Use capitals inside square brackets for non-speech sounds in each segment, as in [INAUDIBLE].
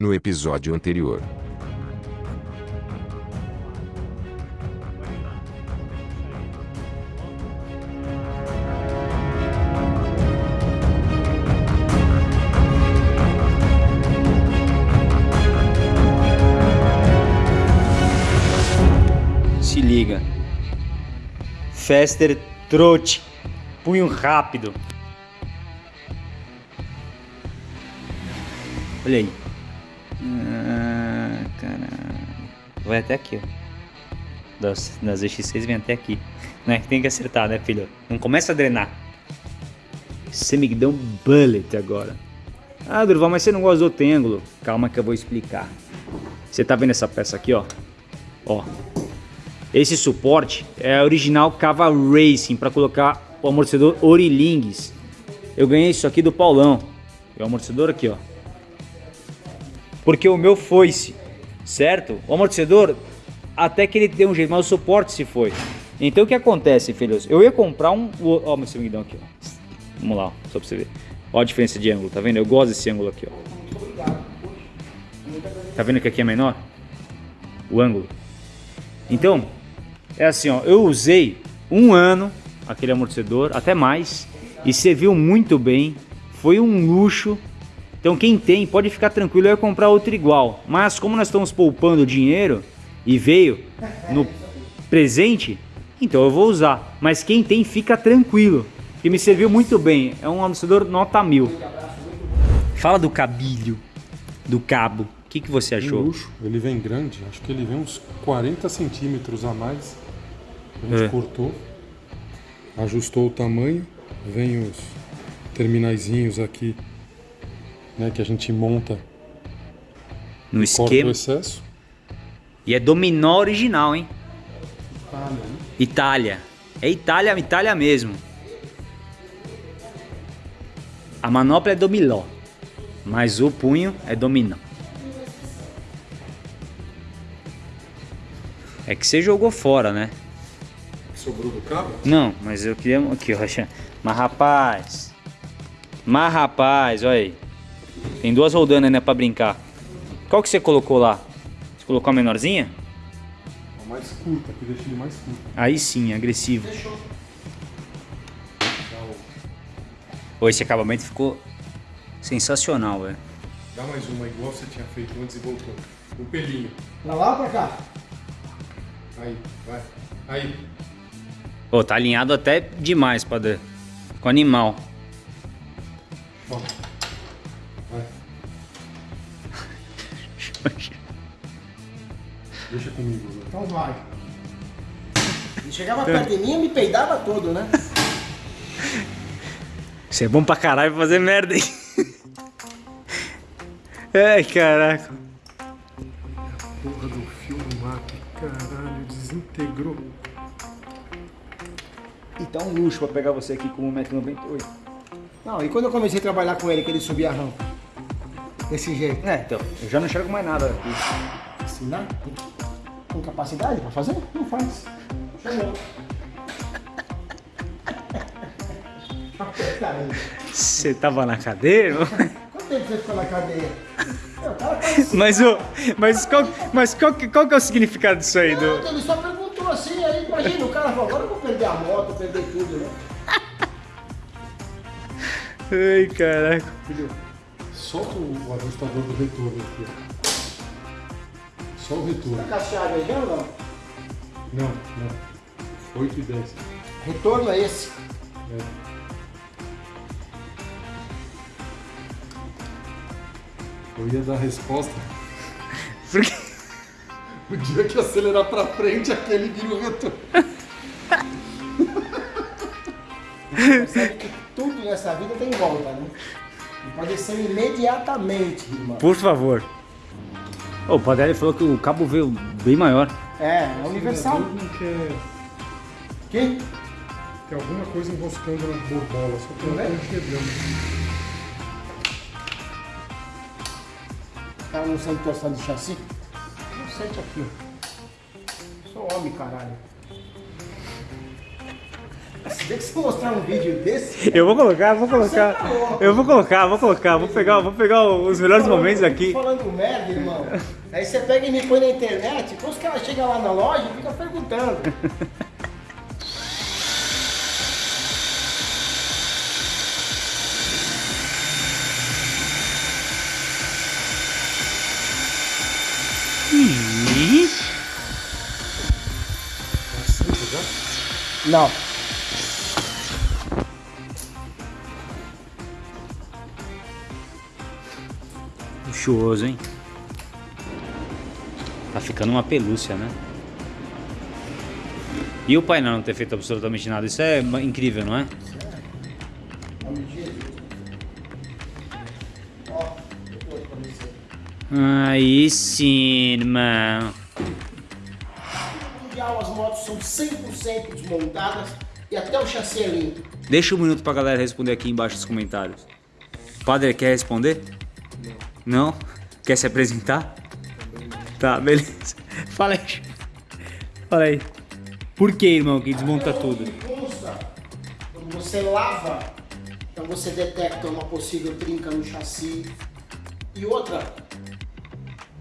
No episódio anterior. Se liga. Fester trote. Punho rápido. Olha aí. Ah, caralho. Vai até aqui, ó. Das, das X6 vem até aqui. Né? Tem que acertar, né, filho? Não começa a drenar. Um bullet agora. Ah, Durval, mas você não gosta do outro ângulo. Calma que eu vou explicar. Você tá vendo essa peça aqui, ó? Ó. Esse suporte é original Cava Racing para colocar o amortecedor Orilingues. Eu ganhei isso aqui do Paulão. É o amortecedor aqui, ó. Porque o meu foi-se, certo? O amortecedor até que ele deu um jeito, mas o suporte se foi. Então o que acontece, filhos? Eu ia comprar um, ó, meu seguidão aqui, ó. Vamos lá, ó, só pra você ver. Ó a diferença de ângulo, tá vendo? Eu gosto desse ângulo aqui, ó. Tá vendo que aqui é menor? O ângulo. Então, é assim, ó, eu usei um ano aquele amortecedor, até mais, e serviu muito bem, foi um luxo. Então quem tem pode ficar tranquilo, eu ia comprar outro igual. Mas como nós estamos poupando dinheiro e veio no presente, então eu vou usar. Mas quem tem fica tranquilo, que me serviu muito bem. É um amortecedor nota mil. Fala do cabilho, do cabo. O que, que você Um achou? luxo, ele vem grande, acho que ele vem uns 40 centímetros a mais. A gente É. cortou, ajustou o tamanho, vem os terminaizinhos aqui, né, que a gente monta, No esquema. excesso. E é dominó original, hein? Ah, né? Itália. É Itália, Itália mesmo. A manopla é dominó, mas o punho é dominó. É que você jogou fora, né? Sobrou do cabo? Não, mas eu queria aqui, ó. Mas rapaz. Mas rapaz, olha aí. Tem duas roldanas, né, pra brincar. Qual que você colocou lá? Você colocou a menorzinha? A mais curta, que deixa ele mais curto. Aí sim, agressivo. Ô, esse acabamento ficou sensacional, velho. Dá mais uma igual você tinha feito antes e voltou. Um pelinho. Pra lá ou pra cá? Aí, vai. Aí. Ô, tá alinhado até demais, padre. Com animal. Toma. Deixa comigo, Zé. Então vai. Ele chegava perto de mim e me peidava todo, né? Você é bom pra caralho pra fazer merda, hein? Ai, caraca. Porra do fio do mato, caralho, desintegrou. E tá um luxo pra pegar você aqui com 1,98m. Não, e quando eu comecei a trabalhar com ele, que ele subia a rampa? Desse jeito. É, então, eu já não enxergo mais nada aqui. Ensinar? Tem, tem capacidade pra fazer? Não faz. Chamou. Você tava na cadeira? Quanto tempo você ficou na cadeia? Meu, cara tá mas o. Mas qual, mas qual, que- qual que é o significado disso aí? Do... Não, ele só perguntou assim, aí imagina, o cara falou, agora eu vou perder a moto, perder tudo, né? Ai, caraca. Filho, solta o, o ajustador do retorno aqui, ó. Só o retorno. Tá cacheado aí já ou não? Não, não. 8 e 10. Retorno é esse. É. Eu ia dar a resposta. [LAUGHS] Porque... O dia que acelerar pra frente, aquele vira o retorno. Percebe que tudo nessa vida tem volta, né? E pode ser imediatamente, irmão. Por favor. O Padelli falou que o cabo veio bem maior. É, é universal. Que? tem alguma coisa enroscando na borbola, só que eu não Não é? tô enxergando. O cara não sente torção de chassi? Não sente aqui, ó. Sou homem, caralho. Se bem que se eu mostrar um vídeo desse, Eu vou colocar, vou colocar. Você tá. Eu vou colocar, vou colocar, vou pegar, vou pegar os melhores momentos aqui. Falando merda, irmão. Aí você pega e me põe na internet, depois os caras chegam lá na loja e ficam perguntando. Não. Luxuoso, hein? Ficando uma pelúcia, né? E o painel não ter feito absolutamente nada, isso é incrível, não é? Aí sim, irmão. As motos são 100% desmontadas e até o chassi é limpo. Deixa um minuto pra galera responder aqui embaixo nos comentários. Padre, quer responder? Não. Não? Quer se apresentar? Tá, beleza. [LAUGHS] Fala aí. Fala aí. Por que, irmão, que desmonta tudo? quando você lava, então você detecta uma possível trinca no chassi. E outra,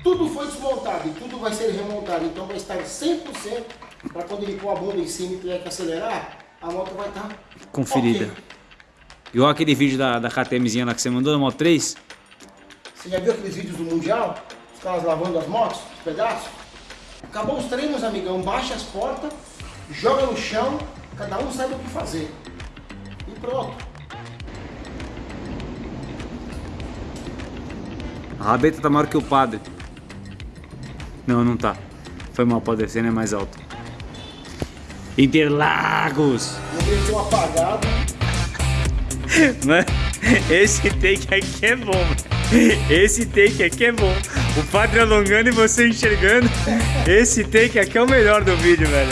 tudo foi desmontado e tudo vai ser remontado. Então vai estar 100% para quando ele pôr a bunda em cima e tiver que acelerar, a moto vai estar Conferida. ok. Igual aquele vídeo da, da KTMzinha lá que você mandou na Moto 3? Você já viu aqueles vídeos do Mundial? Os caras lavando as motos, os pedaços? Acabou os treinos, amigão. Baixa as portas, joga no chão, cada um sabe o que fazer. E pronto. A rabeta tá maior que o padre. Não, não tá. Foi mal, pode descer, né? Mais alto. Interlagos! Um apagado. [LAUGHS] Mano, esse take aqui é bom. Esse take aqui é bom. O padre alongando e você enxergando. Esse take aqui é o melhor do vídeo, velho.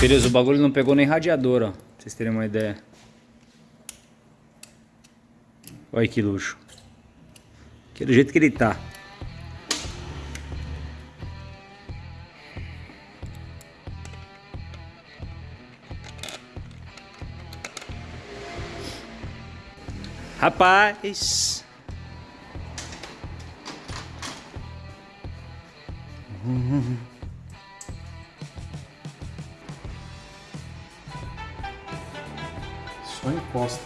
Beleza, o bagulho não pegou nem radiador, ó. Pra vocês terem uma ideia. Olha que luxo. Que é do jeito que ele tá. Rapaz. Só encosta.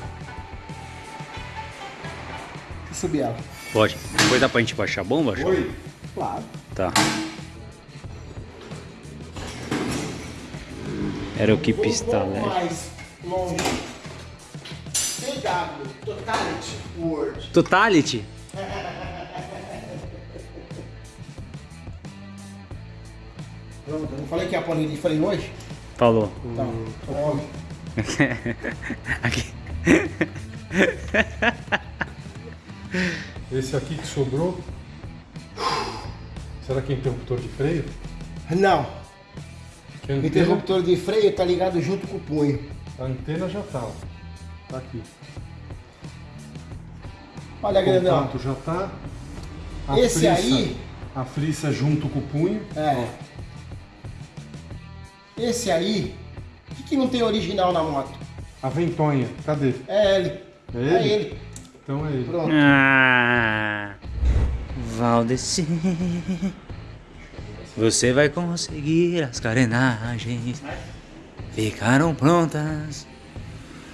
Deixa eu subir ela. Pode. Depois dá pra gente baixar a bomba? Oi? Claro. Tá. Era o que Vou um pista pouco Totality Word. Totality? Pronto, eu não falei que a panela de freio hoje? Falou. Então, tome. [LAUGHS] Aqui. Esse aqui que sobrou. Será que é interruptor de freio? Não, a interruptor de freio tá ligado junto com o punho. a antena já tá, ó. Tá aqui. Olha, O grandão. contato já tá. A Esse frisa- aí- A frisa junto com o punho. É. Esse aí, o que, que não tem original na moto? A ventonha, cadê? É ele. É É ele? ele. Então é ele. Pronto. Ah, Valdeci. Você vai conseguir as carenagens. Ficaram prontas.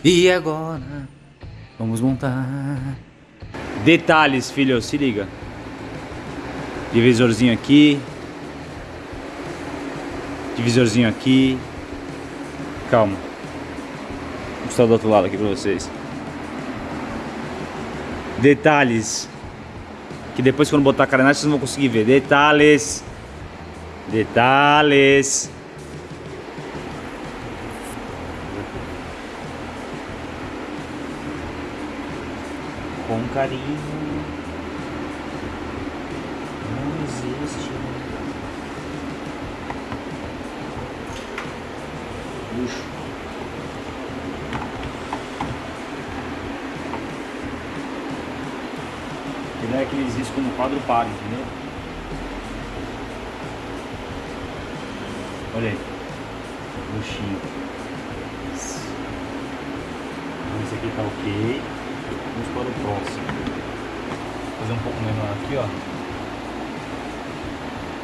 E agora vamos montar. Detalhes, filho, se liga. Divisorzinho aqui. Divisorzinho aqui. Calma. Vou mostrar do outro lado aqui pra vocês. Detalhes. Que depois quando botar a carenagem vocês não vão conseguir ver. Detalhes. Detalhes. Carinho. Não existe. Luxo. Ele é aqueles riscos como quadro par, entendeu? Olha aí. Luxinho. Então, esse aqui tá ok. Vamos para o próximo. Vou fazer um pouco menor aqui, ó.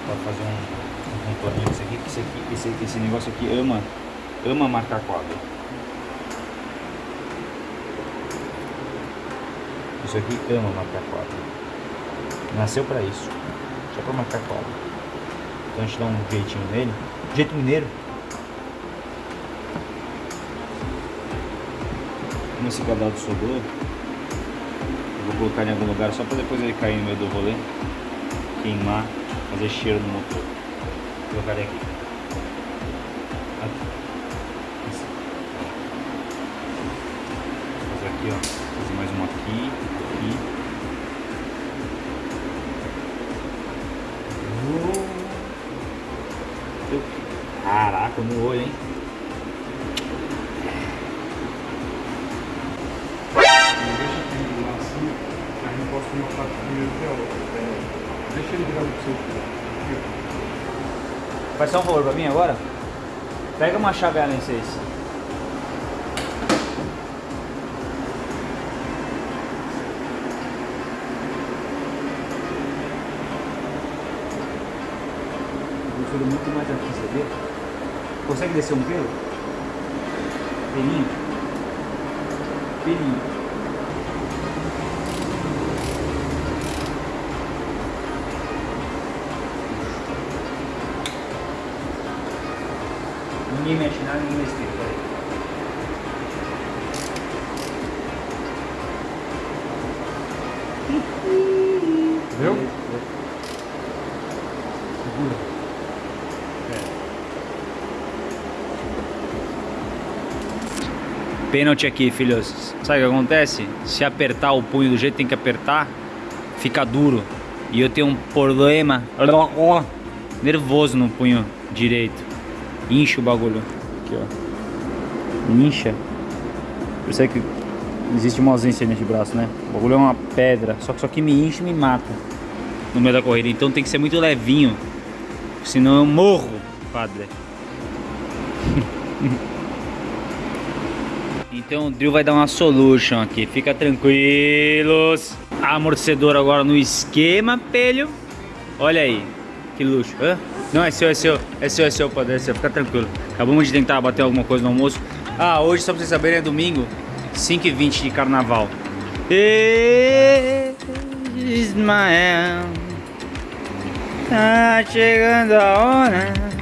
Para fazer um, um contorninho esse aqui, esse aqui, esse, esse negócio aqui ama, ama marcar quadro. Isso aqui ama marcar quadro. Nasceu para isso. Só para marcar quadro. Então a gente dá um jeitinho nele. Jeito mineiro. Como esse quadrado sobrou, colocar em algum lugar só para depois ele cair no meio do rolê, queimar, fazer cheiro no motor. Vou colocar aqui. Aqui. Vou fazer aqui, ó. Fazer mais um aqui, aqui. Caraca, no olho, hein? Deixa ele virar pro seu Faz só um favor pra mim agora? Pega uma chave Allen 6. Prefiro muito mais aqui, você vê? Consegue descer um pelo? Pelinho? Pelinho. Pênalti aqui, filhos. Sabe o que acontece? Se apertar o punho do jeito que tem que apertar, fica duro. E eu tenho um problema nervoso no punho direito. Incha o bagulho. Aqui, ó. Incha. Percebe que existe uma ausência nesse braço, né? O bagulho é uma pedra. Só que isso aqui me enche e me mata no meio da corrida. Então tem que ser muito levinho. Senão eu morro, padre. [LAUGHS] então o drill vai dar uma solution aqui. Fica tranquilos. Amortecedor agora no esquema, pelho. Olha aí. Que luxo. Hã? Não, é seu, é seu. É seu, é seu, padre. É seu. Fica tranquilo. Acabamos de tentar bater alguma coisa no almoço. Ah, hoje, só pra vocês saberem, é domingo. 5h20 de carnaval. Ismael. Tá chegando a hora.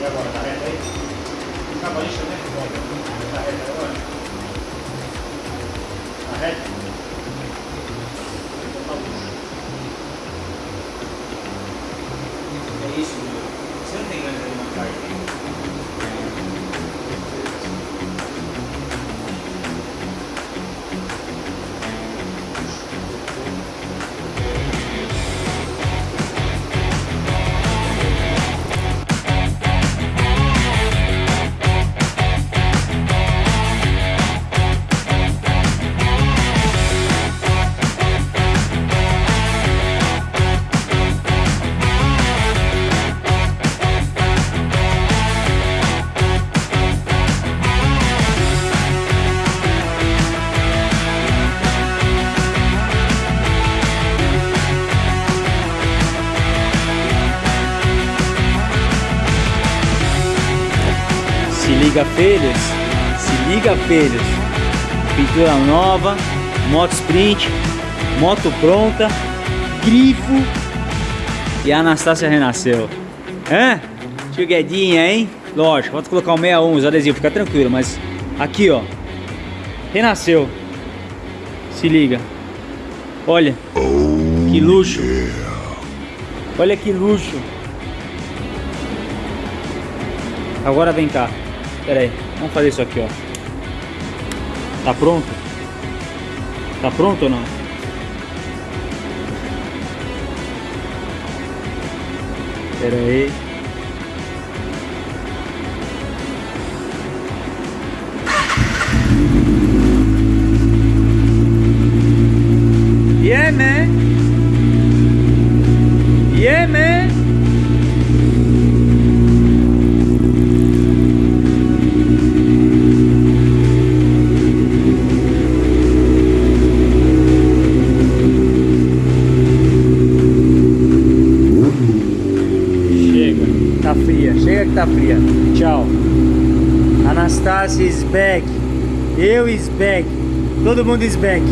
E agora, tá reto aí? Acabou de chamar de volta. Tá reto agora? Tá reto? Liga, filhos. Se liga, filhos. Pintura nova, moto sprint, moto pronta, grifo e a Anastácia renasceu. Hã? Tio Guedinha, hein? Lógico, vou colocar um 61, os adesivos, fica tranquilo, mas aqui, ó. Renasceu. Se liga. Olha. Que luxo. Olha que luxo. Agora vem cá. Pera aí. Vamos fazer isso aqui, ó. Tá pronto? Tá pronto ou não? Pera aí. Tá fria. Tchau. Anastasia is back. Eu is back. Todo mundo is back.